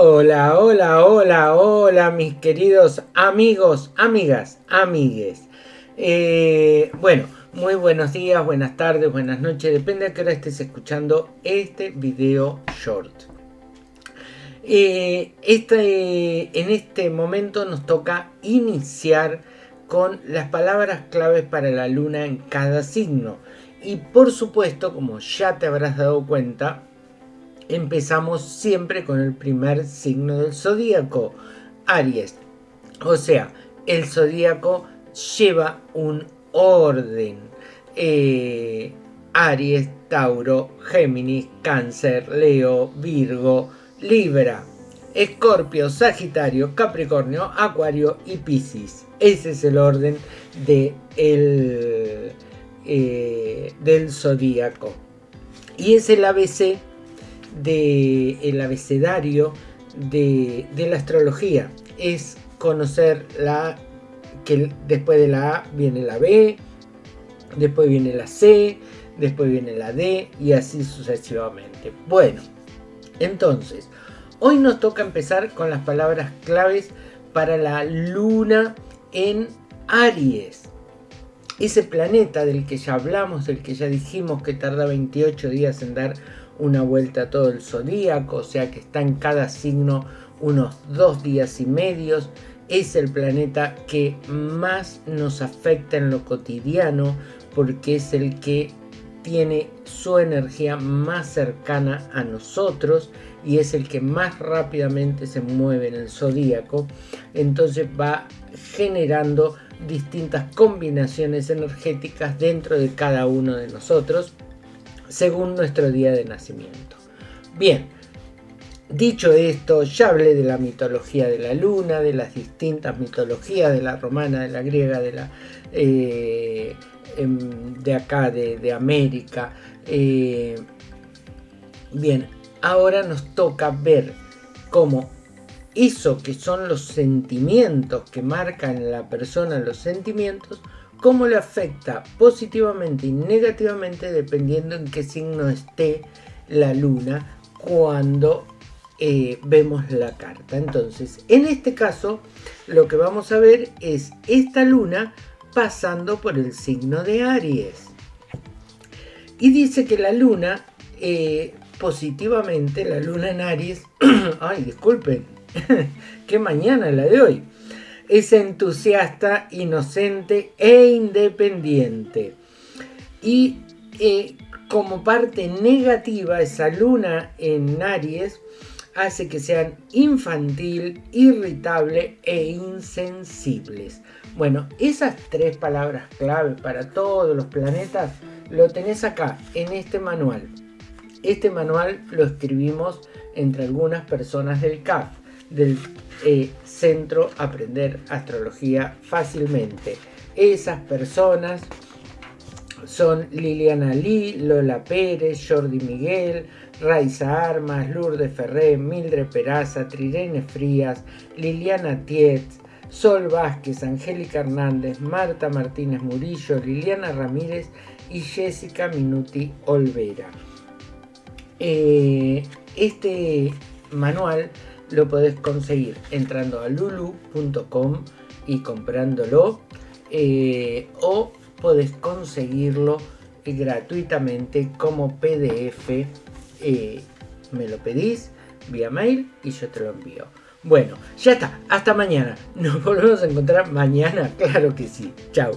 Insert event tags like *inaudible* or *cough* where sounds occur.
Hola, hola, hola, hola, mis queridos amigos, amigas, amigues. Eh, bueno, muy buenos días, buenas tardes, buenas noches, depende de qué hora estés escuchando este video short. Eh, este, en este momento nos toca iniciar con las palabras claves para la luna en cada signo. Y por supuesto, como ya te habrás dado cuenta, empezamos siempre con el primer signo del zodíaco, Aries. O sea, el zodíaco lleva un orden. Eh, Aries, Tauro, Géminis, Cáncer, Leo, Virgo, Libra, Escorpio, Sagitario, Capricornio, Acuario y Piscis. Ese es el orden de el, eh, del zodíaco. Y es el ABC del abecedario de, la astrología. Es conocer la que después de la A viene la B, después viene la C, después viene la D y así sucesivamente. Bueno, entonces, hoy nos toca empezar con las palabras claves para la luna en Aries. Ese planeta del que ya hablamos, del que ya dijimos que tarda 28 días en dar una vuelta a todo el zodíaco, o sea que está en cada signo unos dos días y medios. Es el planeta que más nos afecta en lo cotidiano porque es el que tiene su energía más cercana a nosotros y es el que más rápidamente se mueve en el zodíaco. Entonces va generando distintas combinaciones energéticas dentro de cada uno de nosotros según nuestro día de nacimiento. Bien, dicho esto, ya hablé de la mitología de la luna, de las distintas mitologías, de la romana, de la griega, de la eh, em, de acá, de, América. Eh, bien, ahora nos toca ver cómo eso que son los sentimientos que marcan la persona los sentimientos, cómo le afecta positivamente y negativamente dependiendo en qué signo esté la luna cuando eh, vemos la carta. Entonces, en este caso, lo que vamos a ver es esta luna pasando por el signo de Aries. Y dice que la luna, eh, positivamente, la luna en Aries, *clears throat* ay, disculpen, *laughs* qué mañana la de hoy es entusiasta, inocente e independiente. Y eh, como parte negativa, esa luna en Aries hace que sean infantil, irritable e insensibles. Bueno, esas tres palabras clave para todos los planetas lo tenés acá en este manual. Este manual lo escribimos entre algunas personas del CAF, del eh, centro Aprender Astrología Fácilmente. Esas personas son Liliana Lee, Lola Pérez, Jordi Miguel, Raiza Armas, Lourdes Ferré, Mildred Peraza, Trirene Frías, Liliana Tietz, Sol Vázquez, Angélica Hernández, Marta Martínez Murillo, Liliana Ramírez y Jessica Minuti Olvera. Eh, este manual lo podés conseguir entrando a lulu.com y comprándolo eh, o podés conseguirlo gratuitamente como PDF eh, me lo pedís vía mail y yo te lo envío. Bueno ya está hasta mañana. Nos *laughs* volvemos a encontrar mañana claro que sí. Chao